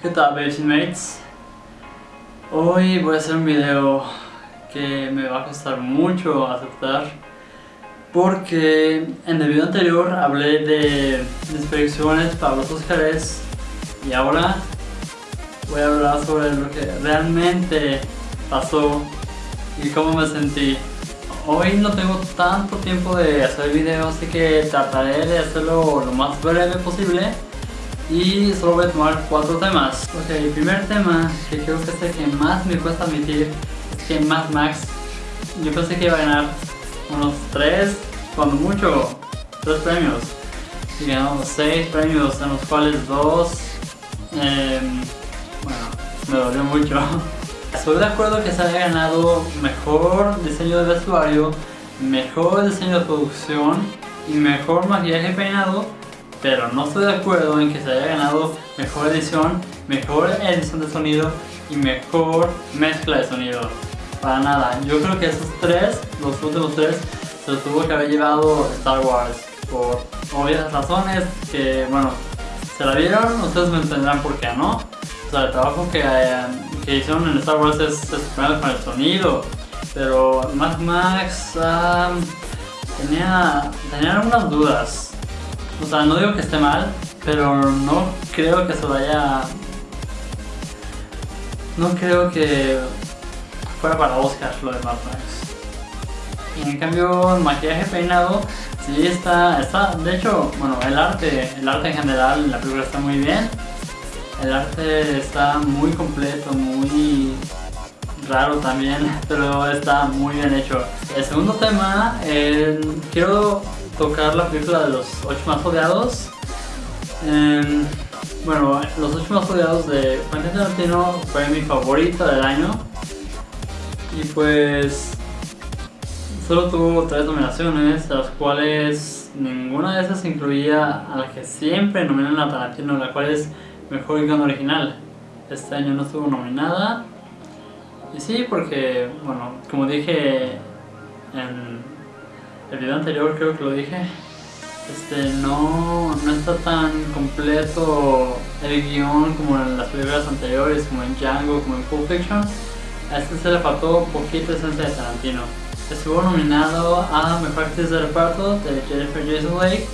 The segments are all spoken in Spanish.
¿qué tal Mates? Hoy voy a hacer un video que me va a costar mucho aceptar porque en el video anterior hablé de mis predicciones para los Oscars y ahora voy a hablar sobre lo que realmente pasó y cómo me sentí. Hoy no tengo tanto tiempo de hacer video así que trataré de hacerlo lo más breve posible y solo voy a tomar cuatro temas. Ok, el primer tema que creo que es el que más me cuesta admitir es que Mad Max yo pensé que iba a ganar unos tres, cuando mucho, tres premios. Y ganó seis premios, en los cuales dos, em, bueno, me dolió mucho. Estoy de acuerdo que se haya ganado mejor diseño de vestuario, mejor diseño de producción y mejor maquillaje peinado pero no estoy de acuerdo en que se haya ganado mejor edición, mejor edición de sonido y mejor mezcla de sonido. Para nada, yo creo que esos tres, los últimos tres, se los tuvo que haber llevado Star Wars. Por obvias razones que, bueno, se la vieron, ustedes me entenderán por qué no. O sea, el trabajo que, que hicieron en Star Wars es, es con el sonido, pero Mad Max tenía, tenía algunas dudas o sea, no digo que esté mal, pero no creo que se vaya... No creo que fuera para Oscar lo de. Y en cambio, el maquillaje peinado, sí está, está... De hecho, bueno, el arte, el arte en general en la película está muy bien. El arte está muy completo, muy raro también, pero está muy bien hecho. El segundo tema, quiero tocar la película de los 8 más odiados. Em, bueno, los 8 más odiados de Quentin Tarantino fue mi favorito del año. Y pues solo tuvo tres nominaciones, las cuales ninguna de esas incluía a la que siempre nominan a Tarantino, la cual es Mejor Guión Original. Este año no estuvo nominada. Y sí, porque, bueno, como dije en el video anterior creo que lo dije, este, no, no está tan completo el guion como en las películas anteriores, como en Django, como en Pulp Fiction. A este se le faltó poquito esencia de Tarantino. Estuvo nominado a Mejor Actriz de Reparto de Jennifer Jason Leigh,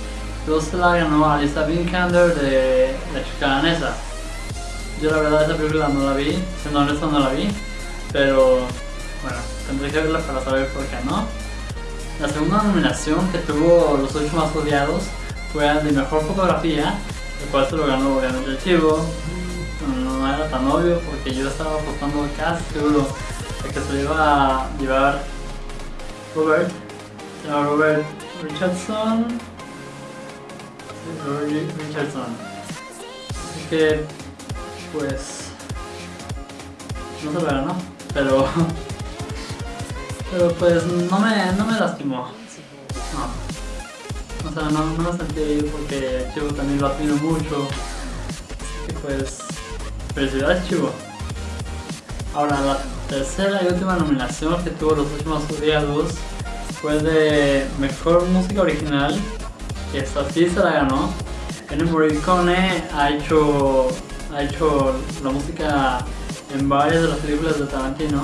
luego se la ganó Alisa Vikander de La Chica Danesa. Yo la verdad esa película no la vi, siendo honesto no la vi, pero bueno, tendré que verla para saber por qué no. La segunda nominación que tuvo los ocho más odiados fue de mejor fotografía, el cual se lo ganó obviamente el chivo. No era tan obvio porque yo estaba apostando casi seguro de que se lo iba a llevar Robert, llama Robert Richardson. Robert Richardson. Así que, pues, no se lo ganó, pero Pero pues no me, no me lastimó. No. O sea, no, no me sentí ahí porque Chivo también lo admiro mucho. Y pues, felicidades Chivo. Ahora, la tercera y última nominación que tuvo los últimos odiados fue de Mejor Música Original, que esta sí se la ganó. Ennio Morricone ha hecho, ha hecho la música en varias de las películas de Tarantino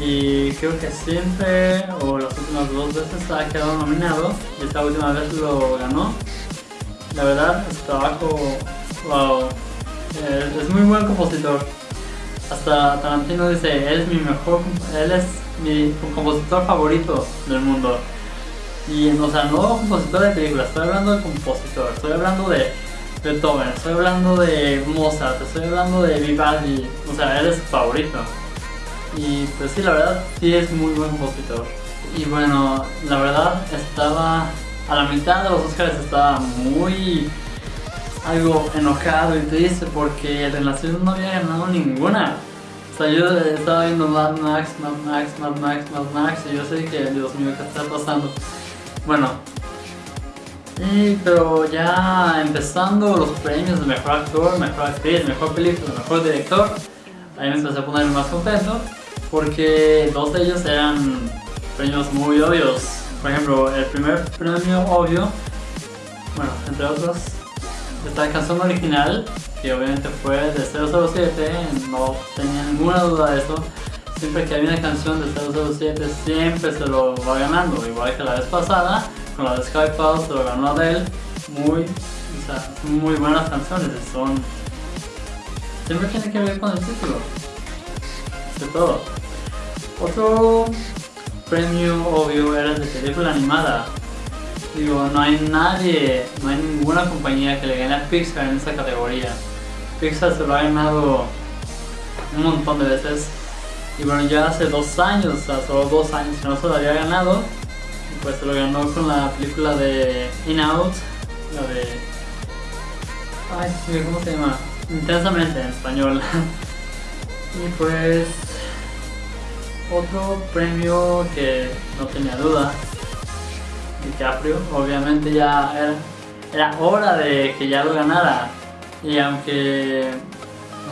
y creo que siempre o las últimas dos veces ha quedado nominado y esta última vez lo ganó. La verdad, su trabajo, wow, es muy buen compositor. Hasta Tarantino dice, él es mi mejor, él es mi compositor favorito del mundo. Y, o sea, no compositor de películas, estoy hablando de compositor, estoy hablando de Beethoven, estoy hablando de Mozart, estoy hablando de Vivaldi, o sea, él es su favorito. Y pues sí, la verdad, sí es muy buen compositor. Y bueno, la verdad estaba a la mitad de los Oscars estaba muy algo enojado y triste porque Relación no había ganado ninguna. O sea, yo estaba viendo Mad Max, Mad Max, Mad Max, Mad Max y yo sé que, Dios mío, ¿qué está pasando? Bueno, pero ya empezando los premios de Mejor Actor, Mejor Actriz, Mejor Película, Mejor Director, ahí me empecé a poner más contento porque dos de ellos eran premios muy obvios. Por ejemplo, el primer premio obvio, bueno, entre otros, está la canción original que obviamente fue de 007, no tenía ninguna duda de eso. Siempre que hay una canción de 007 siempre se lo va ganando, igual que la vez pasada, con la de Skyfall se lo ganó Adele, muy, o sea, muy buenas canciones, son... Siempre tiene que ver con el título, de todo. Otro premio obvio era de película animada. Digo, no hay nadie, no hay ninguna compañía que le gane a Pixar en esa categoría. Pixar se lo ha ganado un montón de veces. Y bueno, ya hace dos años, o solo dos años que no se lo había ganado. Y pues se lo ganó con la película de In Out, la de... Ay, ¿cómo se llama? Intensamente en español. y pues... Otro premio que no tenía duda DiCaprio, obviamente ya era, hora de que ya lo ganara. Y aunque,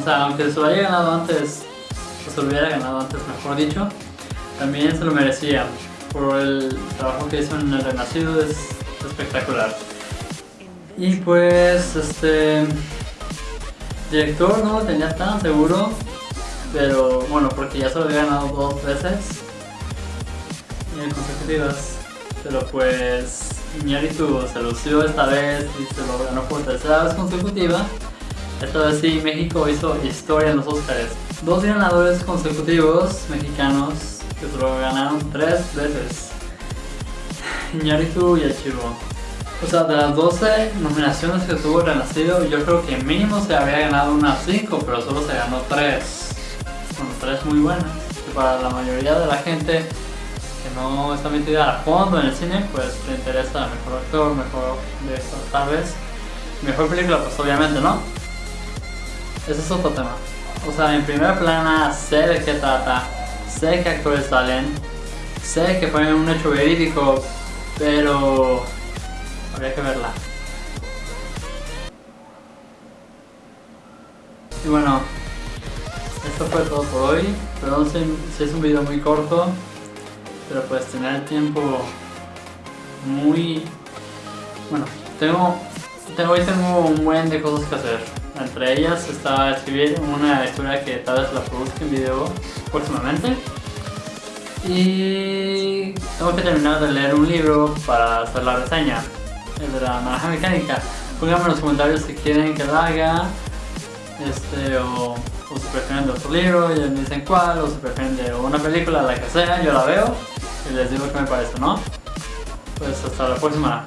o sea, aunque se lo haya ganado antes, o se lo hubiera ganado antes, mejor dicho, también se lo merecía por el trabajo que hizo en El Renacido, es espectacular. Y pues, este, director no lo tenía tan seguro, pero bueno, porque ya se lo había ganado dos veces consecutivas. Pero pues Iñárritu se lució esta vez y se lo ganó por tercera vez consecutiva. Esta vez sí, México hizo historia en los Oscars. Dos ganadores consecutivos mexicanos que se lo ganaron tres veces. Iñárritu y Achivo. O sea, de las 12 nominaciones que tuvo Renacido, yo creo que mínimo se había ganado unas 5, pero solo se ganó 3. Bueno, 3 muy buenas. Que para la mayoría de la gente no está metida a fondo en el cine, pues le interesa mejor actor, mejor de esto, tal vez. Mejor película, pues obviamente, ¿no? Ese es otro tema. O sea, en primera plana sé de qué trata, sé que actores salen, sé que fue un hecho verídico, pero habría que verla. Y bueno, esto fue todo por hoy. Perdón si es un video muy corto pero pues tener el tiempo muy... Bueno, tengo, tengo, hoy tengo un buen de cosas que hacer. Entre ellas está escribir una historia que tal vez la produzca en video próximamente. Y tengo que terminar de leer un libro para hacer la reseña, el de la naranja mecánica. Pónganme en los comentarios si quieren que la haga, este, o, o si prefieren de otro libro, y me dicen cuál, o si prefieren de una película, la que sea, yo la veo y les digo qué me parece, ¿no? Pues hasta la próxima.